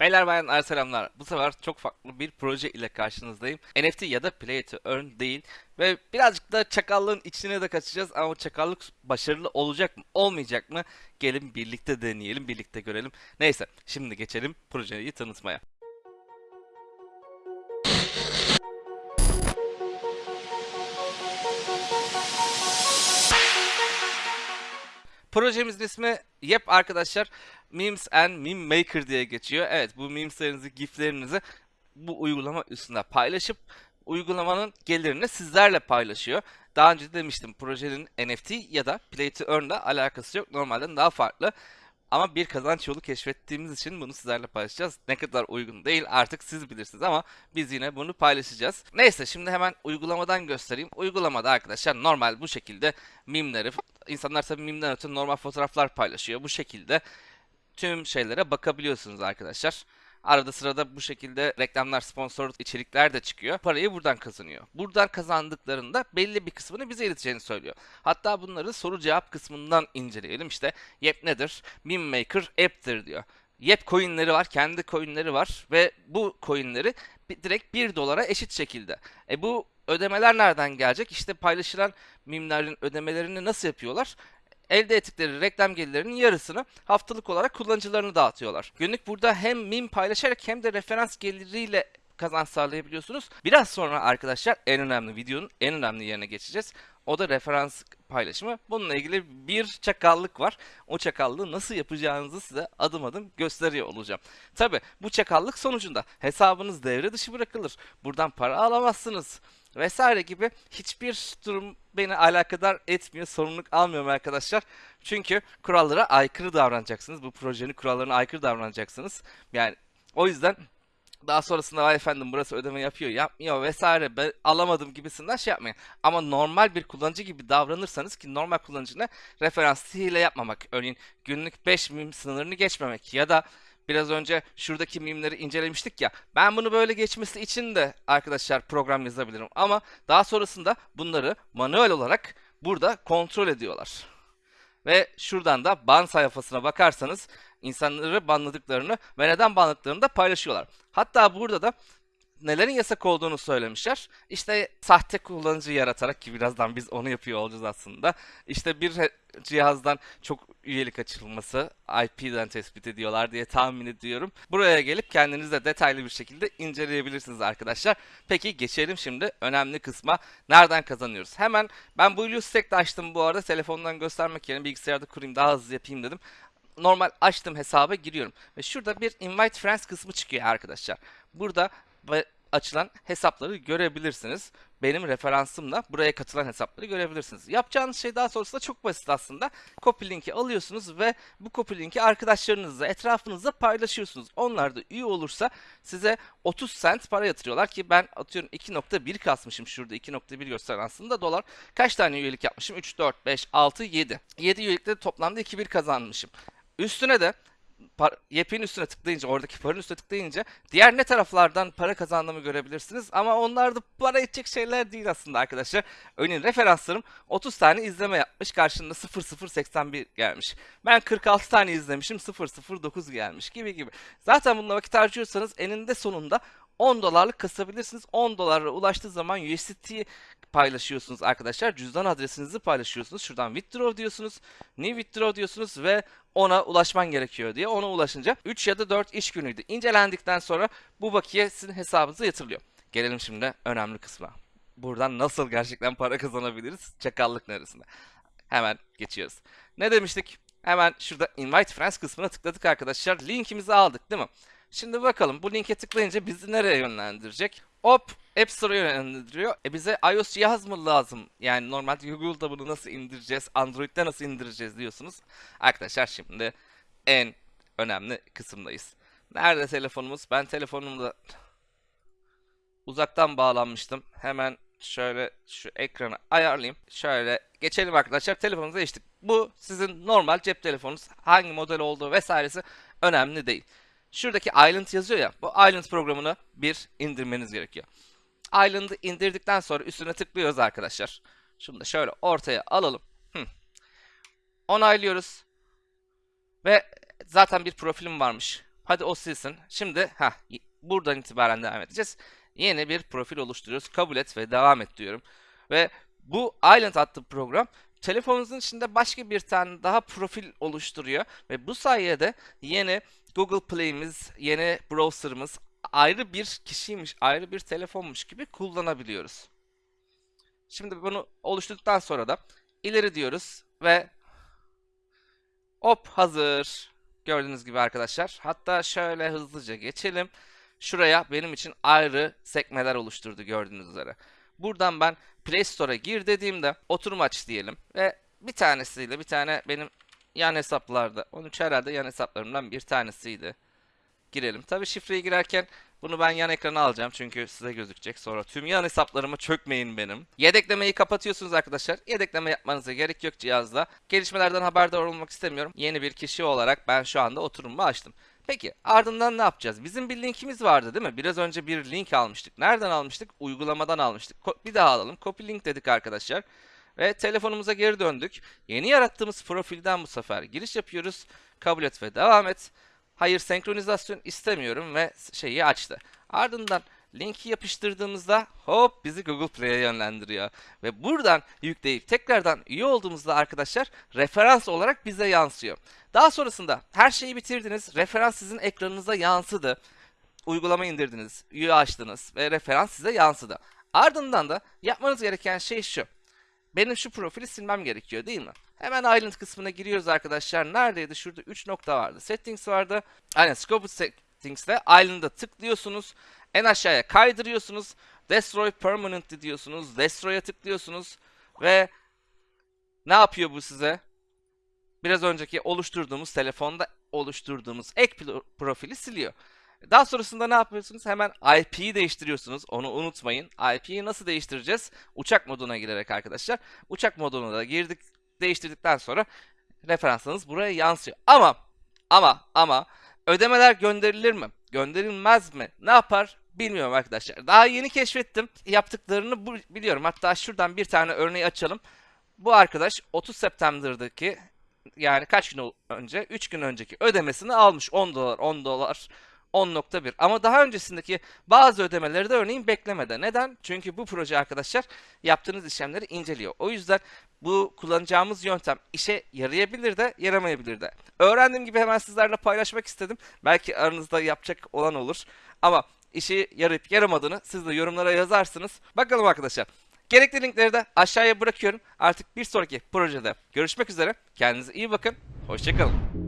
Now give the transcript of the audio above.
Beyler bayanlar selamlar. Bu sefer çok farklı bir proje ile karşınızdayım. NFT ya da Play to Earn değil. Ve birazcık da çakallığın içine de kaçacağız ama çakallık başarılı olacak mı olmayacak mı? Gelin birlikte deneyelim, birlikte görelim. Neyse şimdi geçelim projeyi tanıtmaya. Projemizin ismi Yep arkadaşlar Memes and Meme Maker diye geçiyor. Evet bu memeslerinizi, giflerinizi bu uygulama üstünde paylaşıp uygulamanın gelirini sizlerle paylaşıyor. Daha önce de demiştim projenin NFT ya da Play to Earn ile alakası yok. Normalden daha farklı. Ama bir kazanç yolu keşfettiğimiz için bunu sizlerle paylaşacağız. Ne kadar uygun değil artık siz bilirsiniz ama biz yine bunu paylaşacağız. Neyse şimdi hemen uygulamadan göstereyim. Uygulamada arkadaşlar normal bu şekilde mimleri, insanlar tabii mimden öte normal fotoğraflar paylaşıyor. Bu şekilde tüm şeylere bakabiliyorsunuz arkadaşlar. Arada sırada bu şekilde reklamlar, sponsor içerikler de çıkıyor. Parayı buradan kazanıyor. Buradan kazandıklarında belli bir kısmını bize ileteceğini söylüyor. Hatta bunları soru cevap kısmından inceleyelim. İşte Yep nedir? Meme Maker app'tir diyor. Yep coinleri var, kendi coinleri var ve bu coinleri direkt 1 dolara eşit şekilde. E bu ödemeler nereden gelecek? İşte paylaşılan mimlerin ödemelerini nasıl yapıyorlar? Elde ettikleri reklam gelirlerinin yarısını haftalık olarak kullanıcılarına dağıtıyorlar. Günlük burada hem mim paylaşarak hem de referans geliriyle kazanç sağlayabiliyorsunuz. Biraz sonra arkadaşlar en önemli videonun en önemli yerine geçeceğiz. O da referans paylaşımı. Bununla ilgili bir çakallık var. O çakallığı nasıl yapacağınızı size adım adım gösteriyor olacağım. Tabi bu çakallık sonucunda hesabınız devre dışı bırakılır. Buradan para alamazsınız vesaire gibi hiçbir durum beni alakadar etmiyor, sorumluluk almıyorum arkadaşlar. Çünkü kurallara aykırı davranacaksınız. Bu projenin kurallarına aykırı davranacaksınız. Yani o yüzden daha sonrasında vay efendim burası ödeme yapıyor, yapmıyor vesaire ben alamadım gibisinden şey yapmayın. Ama normal bir kullanıcı gibi davranırsanız ki normal kullanıcına referans hile yapmamak. Örneğin günlük 5 mim sınırını geçmemek ya da biraz önce şuradaki mimleri incelemiştik ya. Ben bunu böyle geçmesi için de arkadaşlar program yazabilirim. Ama daha sonrasında bunları manuel olarak burada kontrol ediyorlar. Ve şuradan da ban sayfasına bakarsanız insanları banladıklarını ve neden banladıklarını da paylaşıyorlar. Hatta burada da nelerin yasak olduğunu söylemişler. İşte sahte kullanıcı yaratarak ki birazdan biz onu yapıyor olacağız aslında. İşte bir cihazdan çok üyelik açılması IP'den tespit ediyorlar diye tahmin ediyorum. Buraya gelip kendiniz de detaylı bir şekilde inceleyebilirsiniz arkadaşlar. Peki geçelim şimdi önemli kısma. Nereden kazanıyoruz? Hemen ben bu Stack'te açtım bu arada. Telefondan göstermek yerine bilgisayarda kurayım daha hızlı yapayım dedim normal açtım hesaba giriyorum. Ve şurada bir invite friends kısmı çıkıyor arkadaşlar. Burada ve açılan hesapları görebilirsiniz. Benim referansımla buraya katılan hesapları görebilirsiniz. Yapacağınız şey daha sonrasında çok basit aslında. Copy linki alıyorsunuz ve bu copy linki arkadaşlarınızla, etrafınızla paylaşıyorsunuz. Onlar da üye olursa size 30 cent para yatırıyorlar ki ben atıyorum 2.1 kasmışım şurada 2.1 gösteren aslında dolar. Kaç tane üyelik yapmışım? 3, 4, 5, 6, 7. 7 üyelikte toplamda 2.1 kazanmışım. Üstüne de par- yepin üstüne tıklayınca oradaki paranın üstüne tıklayınca diğer ne taraflardan para kazandığımı görebilirsiniz ama onlar da para edecek şeyler değil aslında arkadaşlar. Örneğin referanslarım 30 tane izleme yapmış karşında 0081 gelmiş. Ben 46 tane izlemişim 009 gelmiş gibi gibi. Zaten bununla vakit harcıyorsanız eninde sonunda 10 dolarlık kasabilirsiniz. 10 dolara ulaştığı zaman USDT paylaşıyorsunuz arkadaşlar. Cüzdan adresinizi paylaşıyorsunuz. Şuradan withdraw diyorsunuz. New withdraw diyorsunuz ve ona ulaşman gerekiyor diye. Ona ulaşınca 3 ya da 4 iş günüydü. İncelendikten sonra bu bakiye sizin hesabınıza yatırılıyor. Gelelim şimdi önemli kısma. Buradan nasıl gerçekten para kazanabiliriz? Çakallık neresinde? Hemen geçiyoruz. Ne demiştik? Hemen şurada invite friends kısmına tıkladık arkadaşlar. Linkimizi aldık değil mi? Şimdi bakalım bu linke tıklayınca bizi nereye yönlendirecek? Hop App Store'a yönlendiriyor. E bize iOS cihaz mı lazım? Yani normalde Google'da bunu nasıl indireceğiz? Android'de nasıl indireceğiz diyorsunuz. Arkadaşlar şimdi en önemli kısımdayız. Nerede telefonumuz? Ben telefonumda uzaktan bağlanmıştım. Hemen şöyle şu ekranı ayarlayayım. Şöyle geçelim arkadaşlar. Telefonunuza geçtik. Bu sizin normal cep telefonunuz. Hangi model olduğu vesairesi önemli değil. Şuradaki Island yazıyor ya. Bu Island programını bir indirmeniz gerekiyor. Island'ı indirdikten sonra üstüne tıklıyoruz arkadaşlar. Şunu da şöyle ortaya alalım. Hı. Onaylıyoruz. Ve zaten bir profilim varmış. Hadi o silsin. Şimdi ha buradan itibaren devam edeceğiz. Yeni bir profil oluşturuyoruz. Kabul et ve devam et diyorum. Ve bu Island adlı program telefonunuzun içinde başka bir tane daha profil oluşturuyor ve bu sayede yeni Google Play'imiz, yeni browser'ımız ayrı bir kişiymiş, ayrı bir telefonmuş gibi kullanabiliyoruz. Şimdi bunu oluşturduktan sonra da ileri diyoruz ve hop hazır. Gördüğünüz gibi arkadaşlar. Hatta şöyle hızlıca geçelim. Şuraya benim için ayrı sekmeler oluşturdu gördüğünüz üzere. Buradan ben Play Store'a gir dediğimde oturum aç diyelim ve bir tanesiyle bir tane benim yan hesaplarda 13 herhalde yan hesaplarımdan bir tanesiydi. Girelim. Tabi şifreyi girerken bunu ben yan ekrana alacağım çünkü size gözükecek. Sonra tüm yan hesaplarıma çökmeyin benim. Yedeklemeyi kapatıyorsunuz arkadaşlar. Yedekleme yapmanıza gerek yok cihazda. Gelişmelerden haberdar olmak istemiyorum. Yeni bir kişi olarak ben şu anda oturumumu açtım. Peki ardından ne yapacağız? Bizim bir linkimiz vardı değil mi? Biraz önce bir link almıştık. Nereden almıştık? Uygulamadan almıştık. Bir daha alalım. Copy link dedik arkadaşlar. Ve telefonumuza geri döndük. Yeni yarattığımız profilden bu sefer giriş yapıyoruz. Kabul et ve devam et. Hayır senkronizasyon istemiyorum ve şeyi açtı. Ardından linki yapıştırdığımızda hop bizi Google Play'e yönlendiriyor. Ve buradan yükleyip tekrardan üye olduğumuzda arkadaşlar referans olarak bize yansıyor. Daha sonrasında her şeyi bitirdiniz. Referans sizin ekranınıza yansıdı. Uygulama indirdiniz, üye açtınız ve referans size yansıdı. Ardından da yapmanız gereken şey şu. Benim şu profili silmem gerekiyor değil mi? Hemen Island kısmına giriyoruz arkadaşlar. Neredeydi? Şurada 3 nokta vardı. Settings vardı. Aynen Scope Settings'te Island'a tıklıyorsunuz. En aşağıya kaydırıyorsunuz. Destroy Permanently diyorsunuz. Destroy'a tıklıyorsunuz. Ve ne yapıyor bu size? Biraz önceki oluşturduğumuz telefonda oluşturduğumuz ek profili siliyor. Daha sonrasında ne yapıyorsunuz? Hemen IP'yi değiştiriyorsunuz. Onu unutmayın. IP'yi nasıl değiştireceğiz? Uçak moduna girerek arkadaşlar. Uçak moduna da girdik, değiştirdikten sonra referansınız buraya yansıyor. Ama ama ama ödemeler gönderilir mi? Gönderilmez mi? Ne yapar? Bilmiyorum arkadaşlar. Daha yeni keşfettim. Yaptıklarını biliyorum. Hatta şuradan bir tane örneği açalım. Bu arkadaş 30 September'daki yani kaç gün önce? 3 gün önceki ödemesini almış. 10 dolar, 10 dolar, 10.1. Ama daha öncesindeki bazı ödemeleri de örneğin beklemede. Neden? Çünkü bu proje arkadaşlar yaptığınız işlemleri inceliyor. O yüzden bu kullanacağımız yöntem işe yarayabilir de yaramayabilir de. Öğrendiğim gibi hemen sizlerle paylaşmak istedim. Belki aranızda yapacak olan olur. Ama işi yarayıp yaramadığını siz de yorumlara yazarsınız. Bakalım arkadaşlar. Gerekli linkleri de aşağıya bırakıyorum. Artık bir sonraki projede görüşmek üzere. Kendinize iyi bakın. Hoşçakalın.